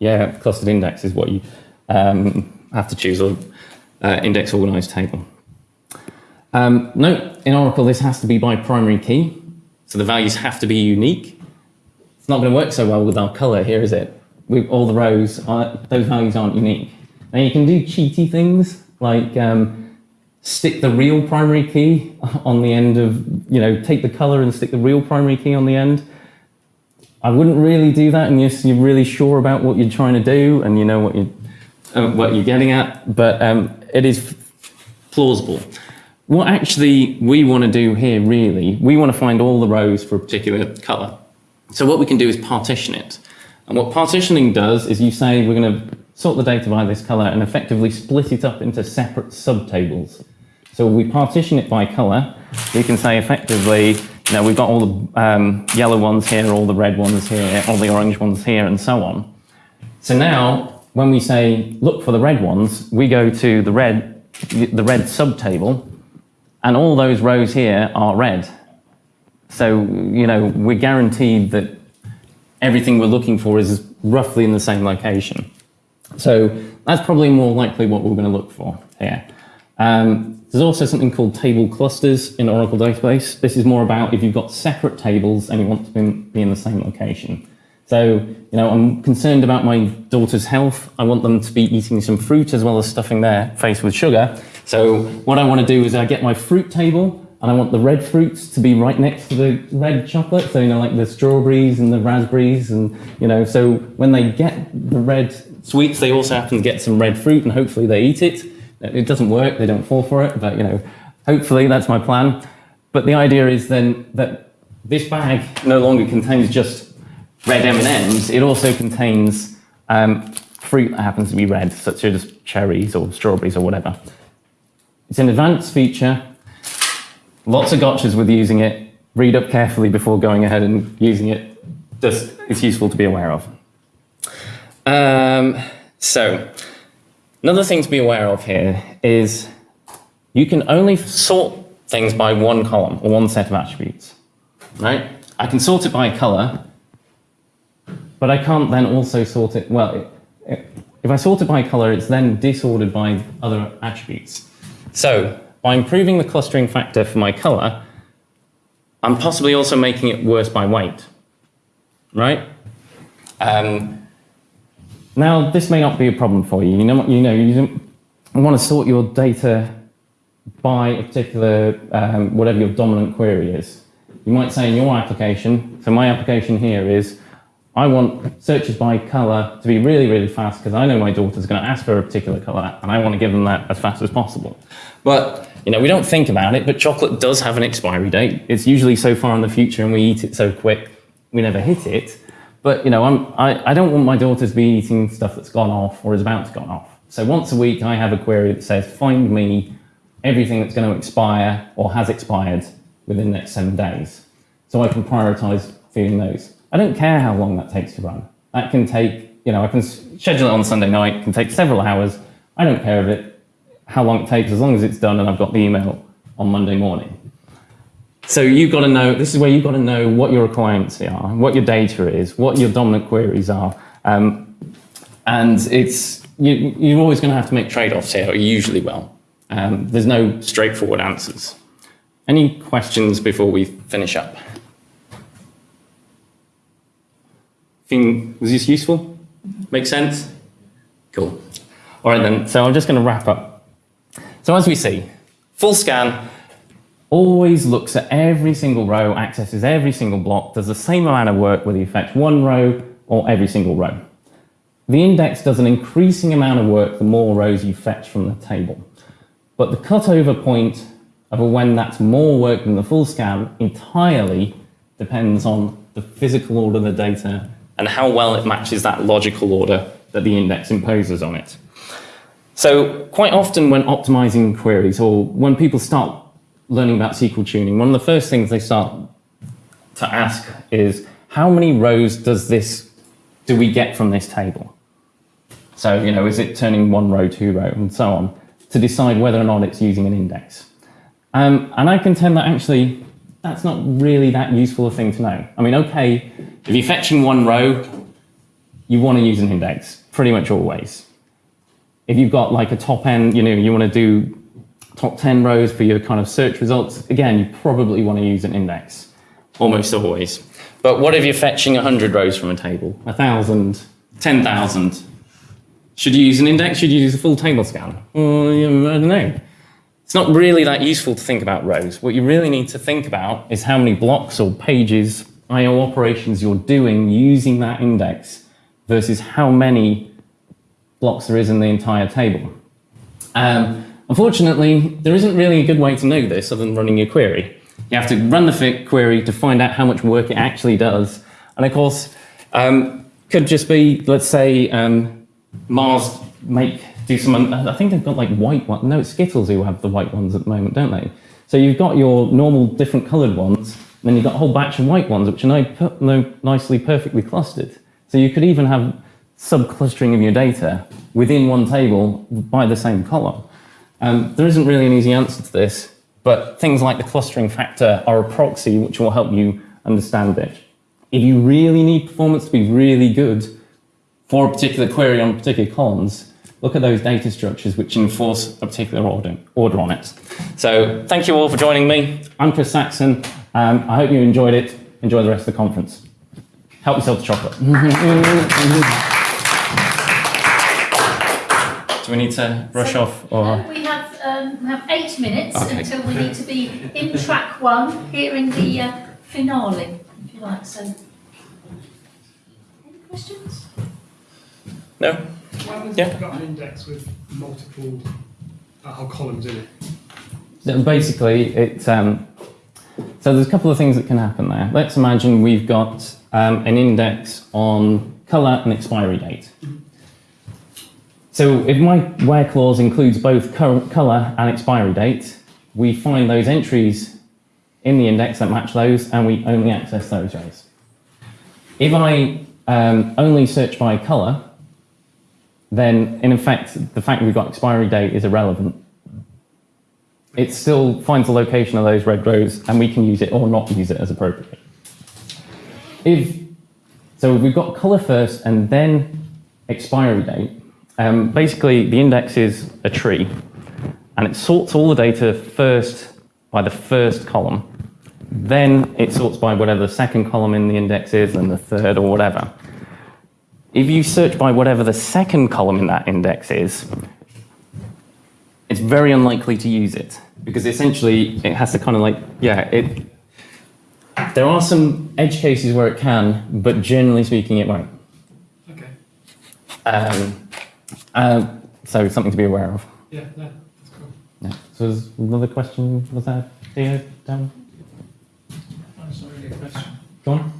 [SPEAKER 2] Yeah, clustered index is what you um, have to choose, or uh, index organized table. Um, note, in Oracle, this has to be by primary key, so the values have to be unique. It's not going to work so well with our color here, is it? With all the rows, are, those values aren't unique. Now you can do cheaty things like um, stick the real primary key on the end of, you know, take the color and stick the real primary key on the end. I wouldn't really do that unless you're really sure about what you're trying to do and you know what you uh, what you're getting at. But um, it is plausible. What actually we want to do here, really, we want to find all the rows for a particular color. So what we can do is partition it. And what partitioning does is you say we're going to sort the data by this color and effectively split it up into separate subtables. So we partition it by color. We can say effectively, you know, we've got all the um, yellow ones here, all the red ones here, all the orange ones here, and so on. So now, when we say look for the red ones, we go to the red, the red subtable, and all those rows here are red. So, you know, we're guaranteed that everything we're looking for is roughly in the same location. So that's probably more likely what we're going to look for here. Um, there's also something called table clusters in Oracle database. This is more about if you've got separate tables and you want to be in the same location. So, you know, I'm concerned about my daughter's health. I want them to be eating some fruit as well as stuffing their face with sugar. So what I want to do is I get my fruit table and I want the red fruits to be right next to the red chocolate. So, you know, like the strawberries and the raspberries and, you know, so when they get the red sweets, they also happen to get some red fruit and hopefully they eat it. It doesn't work, they don't fall for it, but, you know, hopefully that's my plan. But the idea is then that this bag no longer contains just red M&Ms, it also contains um, fruit that happens to be red, such as cherries or strawberries or whatever. It's an advanced feature. Lots of gotchas with using it. Read up carefully before going ahead and using it. Just it's useful to be aware of. Um, so, another thing to be aware of here is you can only sort things by one column or one set of attributes. Right? I can sort it by color, but I can't then also sort it. Well, if I sort it by color, it's then disordered by other attributes. So by improving the clustering factor for my color, I'm possibly also making it worse by weight, right? Um, now, this may not be a problem for you. You know, you know, you want to sort your data by a particular, um, whatever your dominant query is. You might say in your application, so my application here is, I want searches by color to be really, really fast because I know my daughter's going to ask for a particular color and I want to give them that as fast as possible. But, you know, we don't think about it, but chocolate does have an expiry date. It's usually so far in the future and we eat it so quick, we never hit it. But, you know, I'm, I, I don't want my daughter to be eating stuff that's gone off or is about to go off. So once a week, I have a query that says, find me everything that's going to expire or has expired within the next seven days. So I can prioritize feeding those. I don't care how long that takes to run. That can take, you know, I can schedule it on Sunday night, can take several hours. I don't care of it, how long it takes, as long as it's done and I've got the email on Monday morning. So you've got to know, this is where you've got to know what your requirements are, what your data is, what your dominant queries are. Um, and it's, you, you're always going to have to make trade-offs here, usually will. Um, there's no straightforward answers. Any questions before we finish up? Think, was this useful? Mm-hmm. Make sense? Cool. All right then, so I'm just going to wrap up. So as we see, full scan always looks at every single row, accesses every single block, does the same amount of work whether you fetch one row or every single row. The index does an increasing amount of work the more rows you fetch from the table. But the cutover point of when that's more work than the full scan entirely depends on the physical order of the data and how well it matches that logical order that the index imposes on it. So quite often when optimizing queries or when people start learning about SQL tuning, one of the first things they start to ask is how many rows does this, do we get from this table? So, you know, is it turning one row, two row, and so on, to decide whether or not it's using an index. Um, and I contend that actually that's not really that useful a thing to know. I mean, okay, if you're fetching one row, you want to use an index, pretty much always. If you've got like a top end, you know, you want to do top 10 rows for your kind of search results, again, you probably want to use an index, almost always. But what if you're fetching 100 rows from a table, 1,000, 10,000? Should you use an index? Should you use a full table scan? Well, I don't know. It's not really that useful to think about rows. What you really need to think about is how many blocks or pages, I.O. operations you're doing using that index versus how many blocks there is in the entire table. Um, unfortunately, there isn't really a good way to know this other than running your query. You have to run the query to find out how much work it actually does. And of course, um, could just be, let's say, um, Mars make do some. I think they've got like white ones. No, it's Skittles who have the white ones at the moment, don't they? So you've got your normal different coloured ones, and then you've got a whole batch of white ones, which are nicely, perfectly clustered. So you could even have sub-clustering of your data within one table by the same column. Um, there isn't really an easy answer to this, but things like the clustering factor are a proxy which will help you understand it. If you really need performance to be really good for a particular query on particular columns, look at those data structures which enforce a particular order, order on it. So thank you all for joining me. I'm Chris Saxon. Um, I hope you enjoyed it. Enjoy the rest of the conference. Help yourself to chocolate. Do we need to rush
[SPEAKER 1] So,
[SPEAKER 2] off or?
[SPEAKER 1] We have um, we have eight minutes
[SPEAKER 2] Okay.
[SPEAKER 1] until we need to be in track one, here in the uh, finale, if you like. So, any questions?
[SPEAKER 2] No?
[SPEAKER 4] Happens
[SPEAKER 2] Yeah.
[SPEAKER 4] if you've got an index with multiple uh, columns in it?
[SPEAKER 2] So Basically, it, um, so there's a couple of things that can happen there. Let's imagine we've got um, an index on color and expiry date. So if my where clause includes both color and expiry date, we find those entries in the index that match those, and we only access those rows. If I um, only search by color, then in effect, the fact we've got expiry date is irrelevant it still finds the location of those red rows and we can use it or not use it as appropriate. If, so we've got color first and then expiry date. Um, basically, the index is a tree, and it sorts all the data first by the first column. Then it sorts by whatever the second column in the index is, and the third or whatever. If you search by whatever the second column in that index is, it's very unlikely to use it because essentially it has to kind of like, yeah, it. There are some edge cases where it can, but generally speaking, it won't.
[SPEAKER 4] Okay.
[SPEAKER 2] Um, uh, so something to be aware of.
[SPEAKER 4] Yeah, no, that's cool.
[SPEAKER 2] Yeah. So there's another question. Was that Theo down?
[SPEAKER 5] That's not really a question.
[SPEAKER 2] Go on.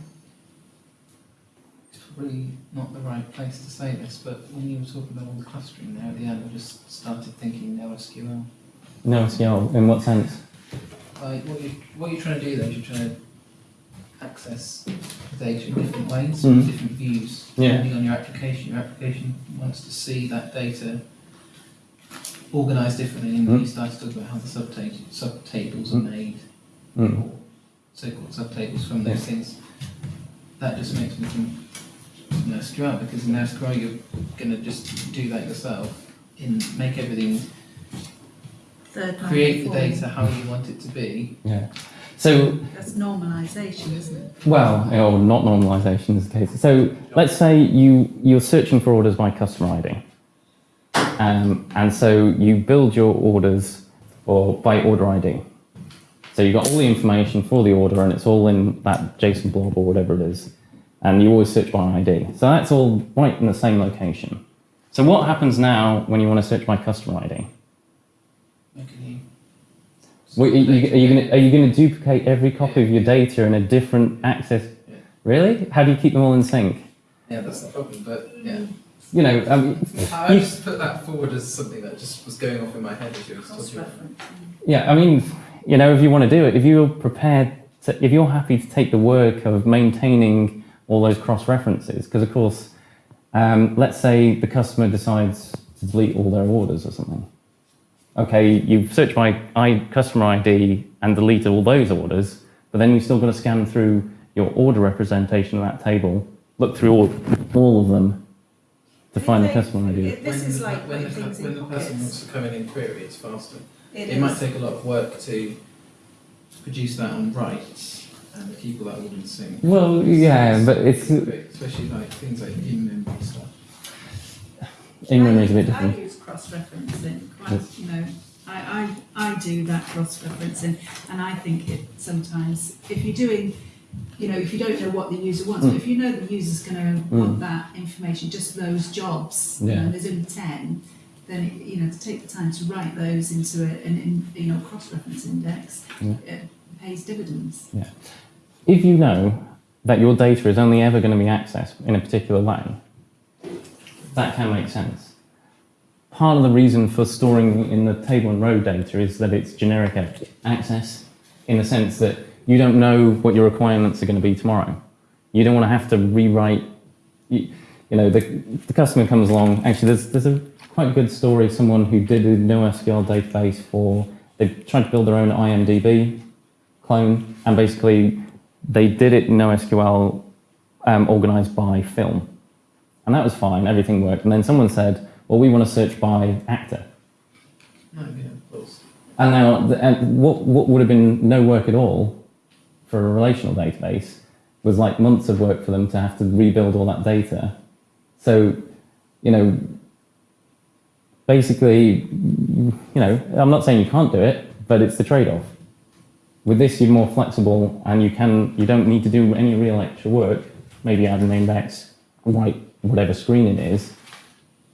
[SPEAKER 5] It's probably not the right place to say this, but when you were talking about all the clustering there at the end, I just started thinking NoSQL.
[SPEAKER 2] No SQL. In what sense?
[SPEAKER 5] Like what you what you're trying to do there is you're trying to access data in different ways,
[SPEAKER 2] Mhm.
[SPEAKER 5] different views,
[SPEAKER 2] Yeah.
[SPEAKER 5] depending on your application. Your application wants to see that data organized differently, and
[SPEAKER 2] Mhm.
[SPEAKER 5] you started talking about how the subtables subtables are
[SPEAKER 2] Mhm.
[SPEAKER 5] made,
[SPEAKER 2] Mm.
[SPEAKER 5] or so-called subtables from those things. That just makes me think NoSQL because in NoSQL you're going to just do that yourself, in make everything
[SPEAKER 3] Third
[SPEAKER 5] create the
[SPEAKER 3] form.
[SPEAKER 5] data how you want it to be.
[SPEAKER 2] Yeah. So
[SPEAKER 3] That's normalisation, isn't it?
[SPEAKER 2] Well, or not normalization is the case. So let's say you, you're searching for orders by customer ID. Um, and so you build your orders or by order ID. So you've got all the information for the order and it's all in that JSON blob or whatever it is. And you always search by ID. So that's all right in the same location. So what happens now when you want to search by customer ID?
[SPEAKER 5] How can?
[SPEAKER 2] Well, are you, are you going to are you going to duplicate every copy of your data in a different access?
[SPEAKER 5] Yeah.
[SPEAKER 2] Really? How do you keep them all in sync?
[SPEAKER 5] Yeah, that's the problem. But yeah,
[SPEAKER 2] You know, um,
[SPEAKER 6] I
[SPEAKER 2] You-
[SPEAKER 6] just put that forward as something that just was going off in my head as you were talking.
[SPEAKER 3] Cross-reference.
[SPEAKER 2] yeah. I mean, you know, if you want to do it, if you're prepared, to, if you're happy to take the work of maintaining all those cross references, because of course, um, let's say the customer decides to delete all their orders or something. Okay, you've searched by I, customer ID and deleted all those orders, but then you've still got to scan through your order representation of that table, look through all, all of them to find the customer ID.
[SPEAKER 3] This
[SPEAKER 6] when
[SPEAKER 3] is
[SPEAKER 6] the,
[SPEAKER 3] like
[SPEAKER 6] when
[SPEAKER 3] putting
[SPEAKER 6] the,
[SPEAKER 3] things
[SPEAKER 6] when the person wants to come in and query, it's faster.
[SPEAKER 3] It
[SPEAKER 6] It might take a lot of work to produce that on writes and keep all that all in sync.
[SPEAKER 2] Well, yeah, but it's
[SPEAKER 6] especially like things like in memory stuff.
[SPEAKER 2] in memory is a bit different.
[SPEAKER 3] I
[SPEAKER 2] different.
[SPEAKER 3] use cross-referencing quite, you know, I, I, I do that cross-referencing and I think it sometimes, if you're doing, you know, if you don't know what the user wants, but
[SPEAKER 2] Mm.
[SPEAKER 3] if you know the user's gonna
[SPEAKER 2] Mm.
[SPEAKER 3] want that information, just those jobs, you know,
[SPEAKER 2] Yeah.
[SPEAKER 3] and there's only ten, then, it- you know, to take the time to write those into a, an, in, you know, cross-reference index,
[SPEAKER 2] Yeah.
[SPEAKER 3] it pays dividends.
[SPEAKER 2] If you know that your data is only ever going to be accessed in a particular way, that can make sense. Part of the reason for storing in the table and row data is that it's generic access in the sense that you don't know what your requirements are going to be tomorrow. You don't want to have to rewrite. You, know, the, the customer comes along. Actually, there's, there's a quite good story. Of someone who did a NoSQL database for, they tried to build their own IMDb clone, and basically they did it in NoSQL um, organized by film. And that was fine, everything worked. And then someone said, well, we want to search by actor.
[SPEAKER 6] Yeah.
[SPEAKER 2] And now, and what, what would have been no work at all for a relational database was like months of work for them to have to rebuild all that data. So, you know, basically, you know, I'm not saying you can't do it, but it's the trade-off. With this, you're more flexible, and you can you don't need to do any real extra work. Maybe add an index, write whatever screen it is,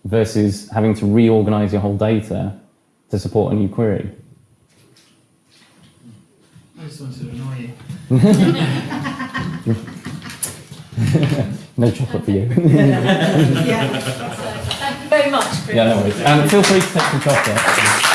[SPEAKER 2] versus having to reorganize your whole data to support a new query.
[SPEAKER 5] I just wanted to annoy you.
[SPEAKER 2] No chocolate for you.
[SPEAKER 3] Yeah.
[SPEAKER 1] So, thank you very much, Chris.
[SPEAKER 2] yeah, no worries. Um, feel free to take some chocolate.